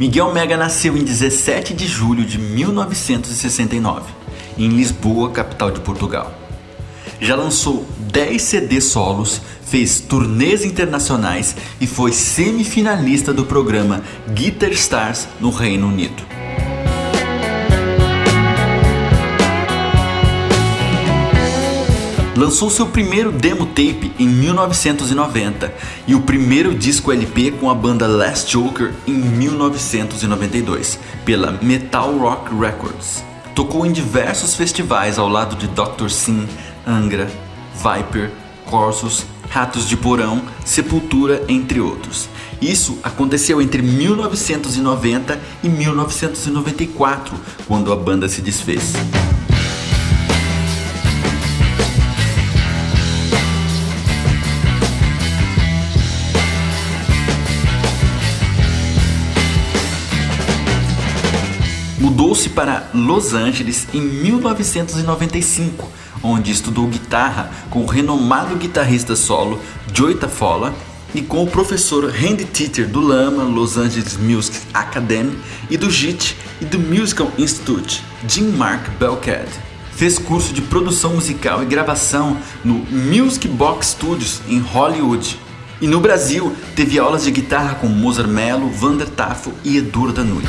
Miguel Mega nasceu em 17 de julho de 1969, em Lisboa, capital de Portugal. Já lançou 10 CD solos, fez turnês internacionais e foi semifinalista do programa Guitar Stars no Reino Unido. Lançou seu primeiro demo tape em 1990 e o primeiro disco LP com a banda Last Joker em 1992, pela Metal Rock Records. Tocou em diversos festivais ao lado de Dr. Sim, Angra, Viper, Corsos, Ratos de Porão, Sepultura, entre outros. Isso aconteceu entre 1990 e 1994, quando a banda se desfez. Mudou-se para Los Angeles em 1995, onde estudou guitarra com o renomado guitarrista solo Joey Tafola e com o professor Randy Teeter do Lama Los Angeles Music Academy e do JIT e do Musical Institute, Jim Mark Belcad. Fez curso de produção musical e gravação no Music Box Studios em Hollywood. E no Brasil, teve aulas de guitarra com Mozart Mello, Vander Tafo e Edur Danui.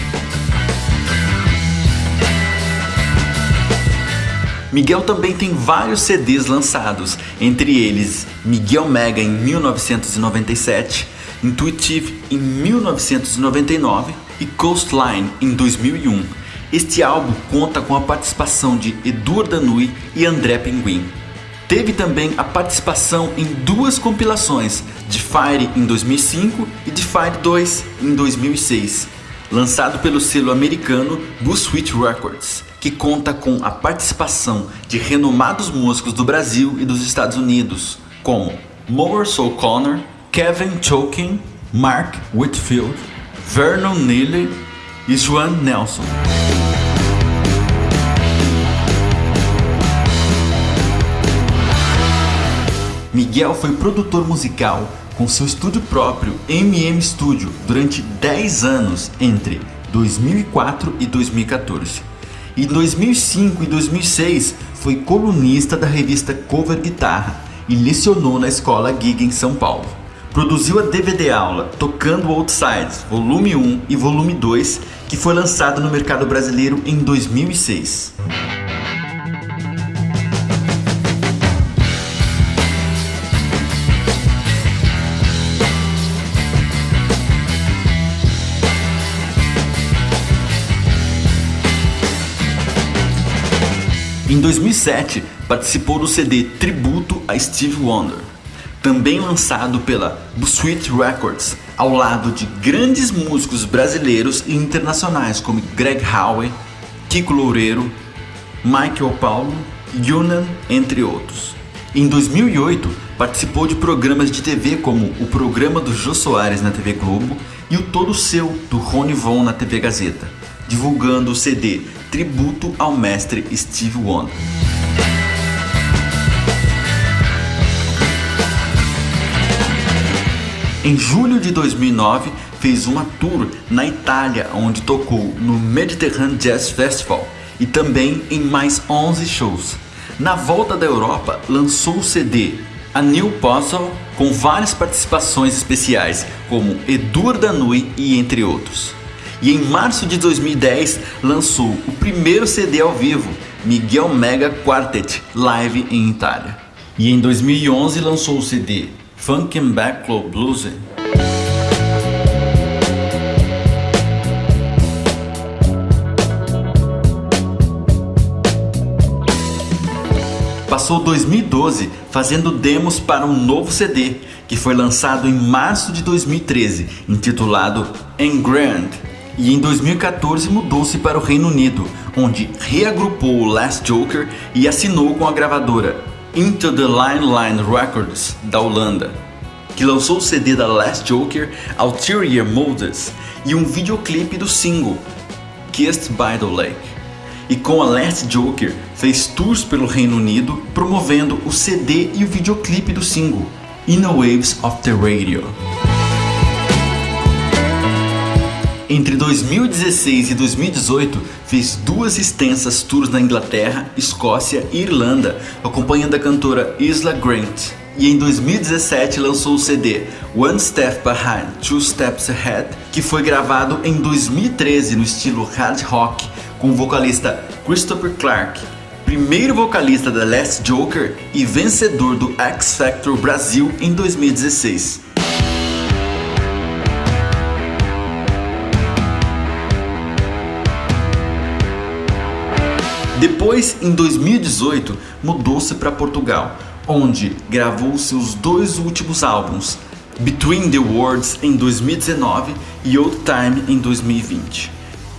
Miguel também tem vários CDs lançados, entre eles Miguel Mega em 1997, Intuitive em 1999 e Coastline em 2001. Este álbum conta com a participação de Edur Danui e André Pinguim. Teve também a participação em duas compilações, de Fire em 2005 e de Fire 2 em 2006, lançado pelo selo americano Buzzsweet Records que conta com a participação de renomados músicos do Brasil e dos Estados Unidos, como Morris O'Connor, Kevin Choking, Mark Whitfield, Vernon Neely e Joan Nelson. Miguel foi produtor musical com seu estúdio próprio MM Studio durante 10 anos entre 2004 e 2014. Em 2005 e 2006 foi colunista da revista Cover Guitarra e lecionou na escola Gig em São Paulo. Produziu a DVD aula Tocando Outsides, volume 1 e volume 2, que foi lançado no mercado brasileiro em 2006. Em 2007, participou do CD Tributo a Steve Wonder, também lançado pela Buzzsweet Records, ao lado de grandes músicos brasileiros e internacionais como Greg Howe, Kiko Loureiro, Michael Paulo, Yunan, entre outros. Em 2008, participou de programas de TV como o programa do Jô Soares na TV Globo e o Todo Seu, do Rony Von na TV Gazeta, divulgando o CD tributo ao mestre Steve Wonder. Em julho de 2009, fez uma tour na Itália, onde tocou no Mediterranean Jazz Festival e também em mais 11 shows. Na volta da Europa, lançou o CD A New Puzzle com várias participações especiais, como Edur Danui e entre outros e em março de 2010 lançou o primeiro CD ao vivo, Miguel Mega Quartet Live em Itália. E em 2011 lançou o CD Funk and Backlog Blues. Passou 2012 fazendo demos para um novo CD, que foi lançado em março de 2013, intitulado Engrand e em 2014 mudou-se para o Reino Unido, onde reagrupou o Last Joker e assinou com a gravadora Into the Line Line Records da Holanda, que lançou o CD da Last Joker Ulterior Motives e um videoclipe do single Kissed by the Lake. E com a Last Joker fez tours pelo Reino Unido promovendo o CD e o videoclipe do single In the Waves of the Radio. Entre 2016 e 2018, fez duas extensas tours na Inglaterra, Escócia e Irlanda, acompanhando a cantora Isla Grant. E em 2017 lançou o CD One Step Behind, Two Steps Ahead, que foi gravado em 2013 no estilo hard rock, com o vocalista Christopher Clark, primeiro vocalista da Last Joker e vencedor do X Factor Brasil em 2016. Depois, em 2018, mudou-se para Portugal, onde gravou seus dois últimos álbuns, Between the Worlds em 2019 e Old Time em 2020.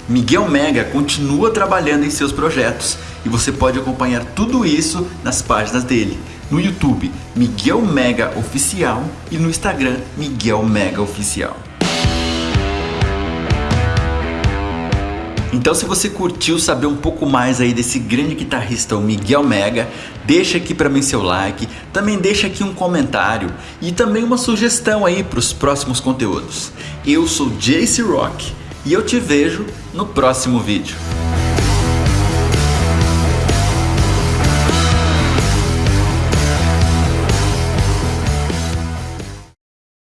Miguel Mega continua trabalhando em seus projetos e você pode acompanhar tudo isso nas páginas dele. No YouTube, Miguel Mega Oficial e no Instagram, Miguel Mega Oficial. Então se você curtiu saber um pouco mais aí desse grande guitarrista, o Miguel Mega, deixa aqui para mim seu like, também deixa aqui um comentário e também uma sugestão aí para os próximos conteúdos. Eu sou Jace Rock e eu te vejo no próximo vídeo.